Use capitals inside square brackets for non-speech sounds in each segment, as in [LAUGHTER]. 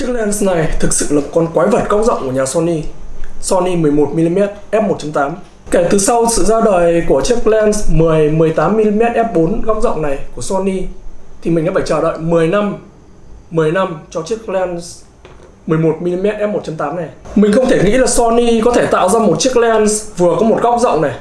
Chiếc lens này thực sự là con quái vật góc rộng của nhà Sony. Sony 11mm f1.8 Kể từ sau sự ra đời của chiếc lens 10 18mm f4 góc rộng này của Sony, thì mình đã phải chờ đợi 10 năm 10 năm cho chiếc lens 11mm f1.8 này. Mình không thể nghĩ là Sony có thể tạo ra một chiếc lens vừa có một góc rộng này.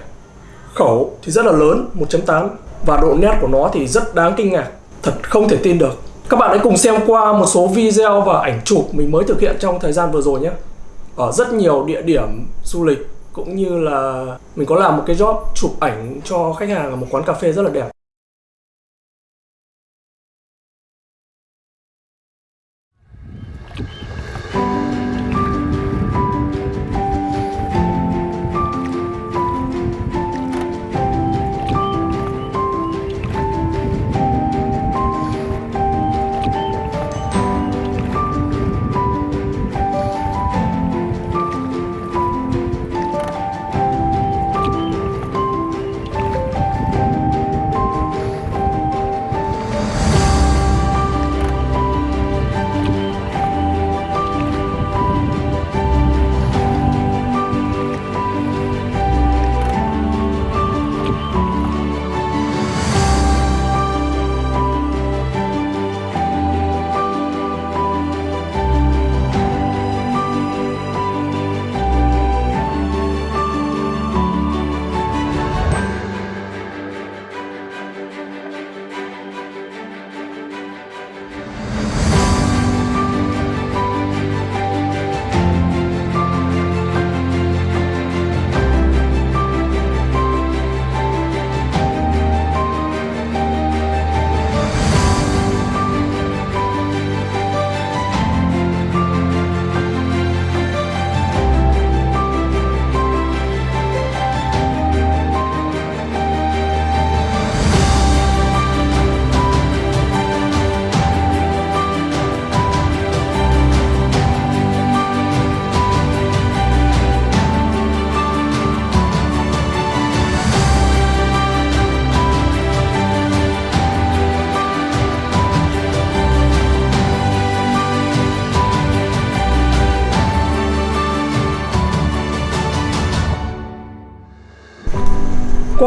Khẩu thì rất là lớn 1.8 và độ nét của nó thì rất đáng kinh ngạc. Thật không thể tin được các bạn hãy cùng xem qua một số video và ảnh chụp mình mới thực hiện trong thời gian vừa rồi nhé. Ở rất nhiều địa điểm du lịch cũng như là mình có làm một cái job chụp ảnh cho khách hàng ở một quán cà phê rất là đẹp.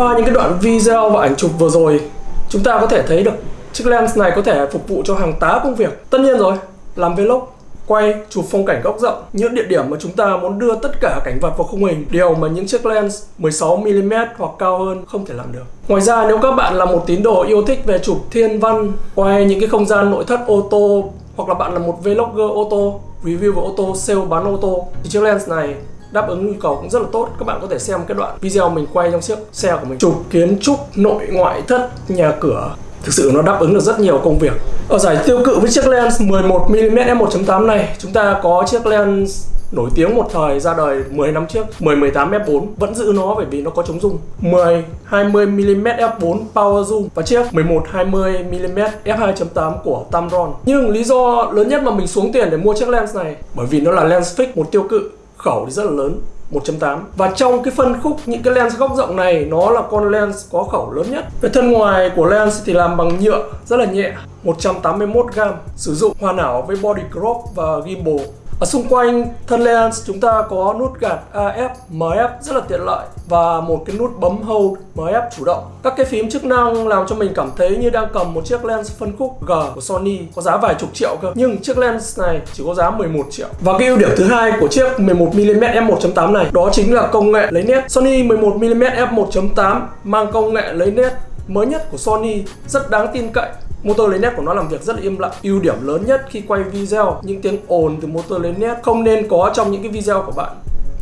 Qua những cái đoạn video và ảnh chụp vừa rồi Chúng ta có thể thấy được chiếc lens này có thể phục vụ cho hàng tá công việc. Tất nhiên rồi, làm vlog quay, chụp phong cảnh góc rộng Những địa điểm mà chúng ta muốn đưa tất cả cảnh vật vào khung hình Điều mà những chiếc lens 16mm hoặc cao hơn không thể làm được. Ngoài ra nếu các bạn là một tín đồ yêu thích về chụp thiên văn Quay những cái không gian nội thất ô tô Hoặc là bạn là một vlogger ô tô Review về ô tô, sale bán ô tô Thì chiếc lens này đáp ứng nhu cầu cũng rất là tốt. Các bạn có thể xem cái đoạn video mình quay trong chiếc xe của mình. Chụp kiến trúc, nội ngoại thất, nhà cửa. Thực sự nó đáp ứng được rất nhiều công việc. Ở giải tiêu cự với chiếc lens 11mm f1.8 này, chúng ta có chiếc lens nổi tiếng một thời ra đời 10 năm trước. 10 18 f4 vẫn giữ nó bởi vì nó có chống rung. 10 20 mm f4 power zoom và chiếc 11 20 mm f2.8 của Tamron. Nhưng lý do lớn nhất mà mình xuống tiền để mua chiếc lens này, bởi vì nó là lens fix một tiêu cự khẩu thì rất là lớn 1.8 và trong cái phân khúc, những cái lens góc rộng này, nó là con lens có khẩu lớn nhất. Về thân ngoài của lens thì làm bằng nhựa, rất là nhẹ 181 gram sử dụng hoàn hảo với body crop và gimbal ở xung quanh thân lens chúng ta có nút gạt AF, MF rất là tiện lợi và một cái nút bấm hold MF chủ động. Các cái phím chức năng làm cho mình cảm thấy như đang cầm một chiếc lens phân khúc G của Sony có giá vài chục triệu cơ. Nhưng chiếc lens này chỉ có giá 11 triệu. Và cái ưu điểm thứ hai của chiếc 11mm f1.8 này đó chính là công nghệ lấy nét. Sony 11mm f1.8 mang công nghệ lấy nét mới nhất của Sony rất đáng tin cậy Motor lấy nét của nó làm việc rất là im lặng. Ưu điểm lớn nhất khi quay video, những tiếng ồn từ motor lấy nét không nên có trong những cái video của bạn.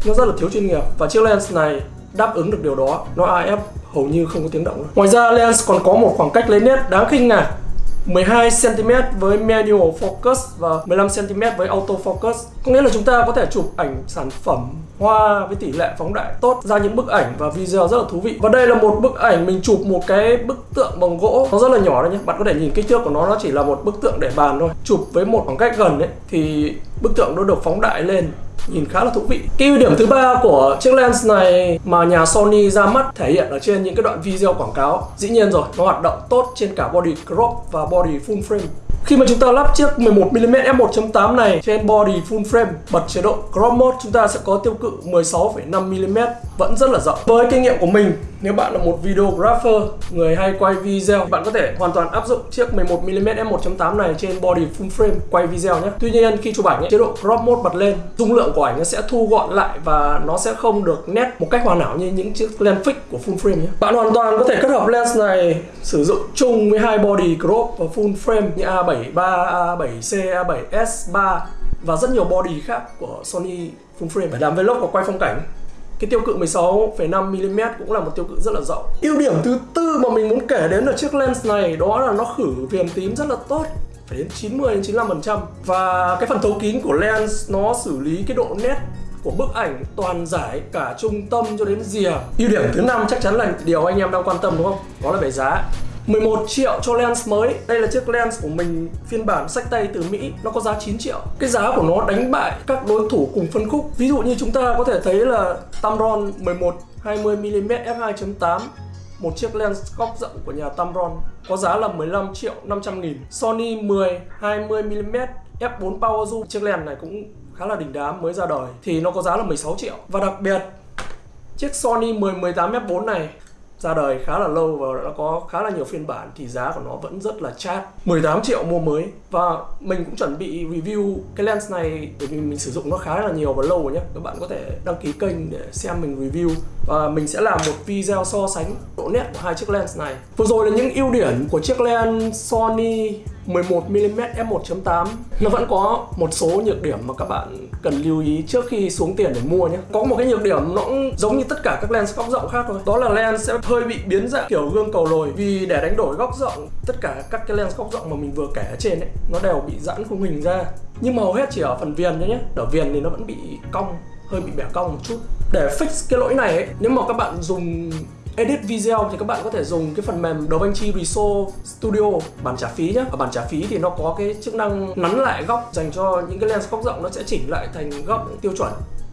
Nó rất là thiếu chuyên nghiệp và chiếc lens này đáp ứng được điều đó. Nó AF hầu như không có tiếng động Ngoài ra, lens còn có một khoảng cách lấy nét đáng kinh ngạc. 12cm với manual focus và 15cm với auto focus. Có nghĩa là chúng ta có thể chụp ảnh sản phẩm hoa với tỷ lệ phóng đại tốt. Ra những bức ảnh và video rất là thú vị. Và đây là một bức ảnh, mình chụp một cái bức tượng bằng gỗ. Nó rất là nhỏ đấy nhé Bạn có thể nhìn kích thước của nó nó chỉ là một bức tượng để bàn thôi. Chụp với một khoảng cách gần ấy, thì bức tượng nó được phóng đại lên. Nhìn khá là thú vị. Cái ưu điểm thứ ba của chiếc lens này mà nhà Sony ra mắt thể hiện ở trên những cái đoạn video quảng cáo, dĩ nhiên rồi, nó hoạt động tốt trên cả body crop và body full frame. Khi mà chúng ta lắp chiếc 11mm f1.8 này trên body full frame bật chế độ crop mode chúng ta sẽ có tiêu cự 16,5mm vẫn rất là rộng. Với kinh nghiệm của mình, nếu bạn là một videographer, người hay quay video, bạn có thể hoàn toàn áp dụng chiếc 11mm f1.8 này trên body full frame quay video nhé. Tuy nhiên khi chụp ảnh ấy, chế độ crop mode bật lên, dung lượng của ảnh nó sẽ thu gọn lại và nó sẽ không được nét một cách hoàn hảo như những chiếc lens fix của full frame nhé. Bạn hoàn toàn có thể kết hợp lens này sử dụng chung với hai body crop và full frame như A73, A7C, A7S3 và rất nhiều body khác của Sony full frame để làm vlog và quay phong cảnh cái tiêu cự 16,5mm cũng là một tiêu cự rất là rộng. Ưu điểm thứ tư mà mình muốn kể đến ở chiếc lens này đó là nó khử viền tím rất là tốt phải đến 90 đến 95% và cái phần thấu kín của lens nó xử lý cái độ nét của bức ảnh toàn giải cả trung tâm cho đến rìa ưu điểm thứ năm chắc chắn là điều anh em đang quan tâm đúng không? Đó là về giá. 11 triệu cho lens mới. Đây là chiếc lens của mình, phiên bản sách tay từ Mỹ. Nó có giá 9 triệu. Cái giá của nó đánh bại các đối thủ cùng phân khúc. Ví dụ như chúng ta có thể thấy là Tamron 11 20mm f2.8 một chiếc lens góc rộng của nhà Tamron có giá là 15 triệu 500 nghìn. Sony 10 20mm f4 Power Zoom. Chiếc lens này cũng khá là đỉnh đám mới ra đời. Thì nó có giá là 16 triệu. Và đặc biệt, chiếc Sony 10 18 f4 này ra đời khá là lâu và đã có khá là nhiều phiên bản thì giá của nó vẫn rất là chát. 18 triệu mua mới và mình cũng chuẩn bị review cái lens này bởi vì mình sử dụng nó khá là nhiều và lâu rồi nhé các bạn có thể đăng ký kênh để xem mình review và mình sẽ làm một video so sánh độ nét của hai chiếc lens này. Vừa rồi là những ưu điểm của chiếc lens Sony 11mm f1.8 nó vẫn có một số nhược điểm mà các bạn cần lưu ý trước khi xuống tiền để mua nhé. Có một cái nhược điểm nó cũng giống như tất cả các lens góc rộng khác thôi. Đó là lens sẽ hơi bị biến dạng kiểu gương cầu lồi. Vì để đánh đổi góc rộng, tất cả các cái lens góc rộng mà mình vừa kể ở trên ấy, nó đều bị giãn khung hình ra. Nhưng mà hầu hết chỉ ở phần viền thôi nhé. Ở viền thì nó vẫn bị cong, hơi bị bẻ cong một chút để fix cái lỗi này ấy, nếu mà các bạn dùng edit video thì các bạn có thể dùng cái phần mềm DaVinci Resolve Studio bản trả phí nhé. Ở bản trả phí thì nó có cái chức năng nắn lại góc dành cho những cái lens góc rộng nó sẽ chỉnh lại thành góc tiêu chuẩn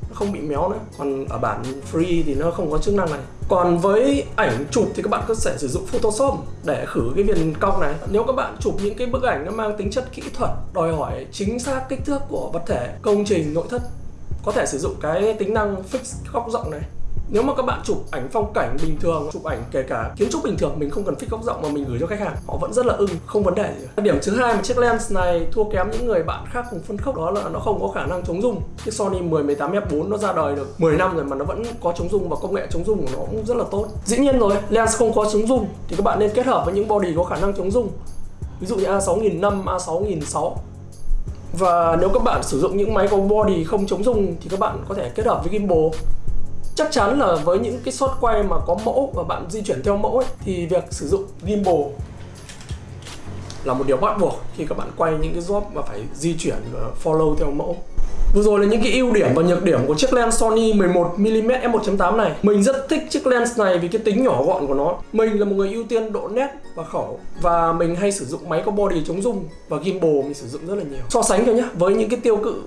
nó không bị méo nữa. Còn ở bản free thì nó không có chức năng này. Còn với ảnh chụp thì các bạn có thể sử dụng Photoshop để khử cái viền cong này. Nếu các bạn chụp những cái bức ảnh nó mang tính chất kỹ thuật đòi hỏi chính xác kích thước của vật thể công trình nội thất có thể sử dụng cái tính năng fix góc rộng này. Nếu mà các bạn chụp ảnh phong cảnh bình thường, chụp ảnh kể cả kiến trúc bình thường, mình không cần fix góc rộng mà mình gửi cho khách hàng, họ vẫn rất là ưng, không vấn đề gì. Điểm thứ hai mà chiếc lens này thua kém những người bạn khác cùng phân khúc đó là nó không có khả năng chống rung. Chiếc Sony 10 18 f4 nó ra đời được 10 năm rồi mà nó vẫn có chống rung và công nghệ chống rung của nó cũng rất là tốt. Dĩ nhiên rồi, lens không có chống rung thì các bạn nên kết hợp với những body có khả năng chống rung. Ví dụ như A6005 A6006 và nếu các bạn sử dụng những máy có body không chống rung thì các bạn có thể kết hợp với gimbal. Chắc chắn là với những cái shot quay mà có mẫu và bạn di chuyển theo mẫu ấy, thì việc sử dụng gimbal là một điều bắt buộc khi các bạn quay những cái job mà phải di chuyển và follow theo mẫu. Vừa rồi là những cái ưu điểm và nhược điểm của chiếc lens Sony 11mm f1.8 này. Mình rất thích chiếc lens này vì cái tính nhỏ gọn của nó. Mình là một người ưu tiên độ nét và khẩu. Và mình hay sử dụng máy có body chống rung Và gimbal mình sử dụng rất là nhiều. So sánh thôi nhé với những cái tiêu cự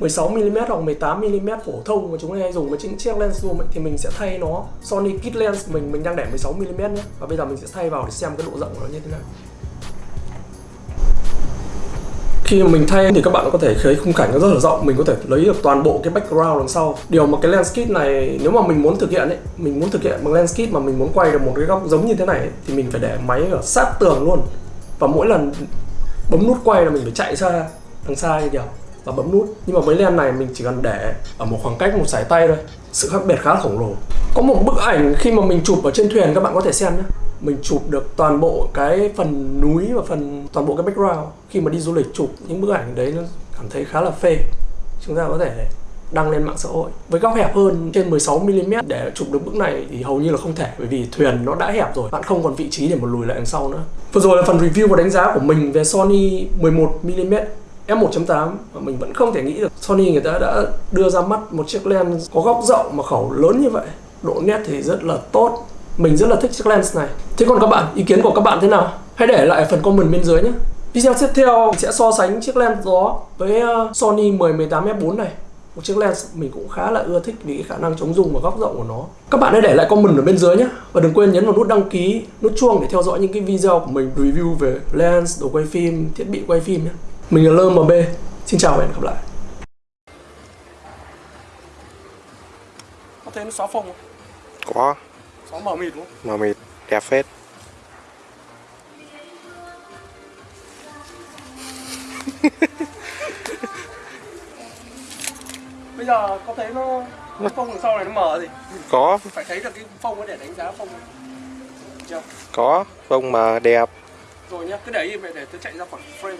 16mm hoặc 18mm phổ thông mà chúng ta hay dùng với những chiếc lens zoom ấy, thì mình sẽ thay nó. Sony kit lens mình mình đang để 16mm nhé và bây giờ mình sẽ thay vào để xem cái độ rộng của nó như thế nào khi mà mình thay thì các bạn có thể thấy khung cảnh nó rất là rộng. Mình có thể lấy được toàn bộ cái background đằng sau. Điều mà cái lens kit này nếu mà mình muốn thực hiện ấy mình muốn thực hiện bằng lens kit mà mình muốn quay được một cái góc giống như thế này ấy, thì mình phải để máy ở sát tường luôn. Và mỗi lần bấm nút quay là mình phải chạy ra đằng xa như kiểu và bấm nút. Nhưng mà với lens này mình chỉ cần để ở một khoảng cách một sải tay thôi. Sự khác biệt khá là khổng lồ. Có một bức ảnh khi mà mình chụp ở trên thuyền các bạn có thể xem nhé mình chụp được toàn bộ cái phần núi và phần, toàn bộ cái background. Khi mà đi du lịch chụp những bức ảnh đấy, nó cảm thấy khá là phê. Chúng ta có thể đăng lên mạng xã hội. Với góc hẹp hơn, trên 16mm để chụp được bức này thì hầu như là không thể, bởi vì thuyền nó đã hẹp rồi. Bạn không còn vị trí để mà lùi lại đằng sau nữa. Vừa rồi là phần review và đánh giá của mình về Sony 11mm F1.8 mà mình vẫn không thể nghĩ được. Sony người ta đã đưa ra mắt một chiếc lens có góc rộng mà khẩu lớn như vậy. Độ nét thì rất là tốt mình rất là thích chiếc lens này. Thế còn các bạn ý kiến của các bạn thế nào? Hãy để lại phần comment bên dưới nhé. Video tiếp theo sẽ so sánh chiếc lens đó với ờ, Sony 10 18 f4 này. Một chiếc lens mình cũng khá là ưa thích vì cái khả năng chống rung và góc rộng của nó. Các bạn hãy để lại comment ở bên dưới nhé. Và đừng quên nhấn vào nút đăng ký nút chuông để theo dõi những cái video của mình review về lens đồ quay phim thiết bị quay phim nhé. Mình là LMB xin chào và hẹn gặp lại. Có thấy nó xóa phông không? có xóa mờ mịt đúng không? mờ mịt đẹp phết. [LAUGHS] Bây giờ có thấy nó cái phông đằng sau này nó mờ gì? Có. Phải thấy được cái phông để đánh giá phông chưa? Có phông mờ đẹp. Rồi nhá cứ để im để tôi chạy ra khỏi frame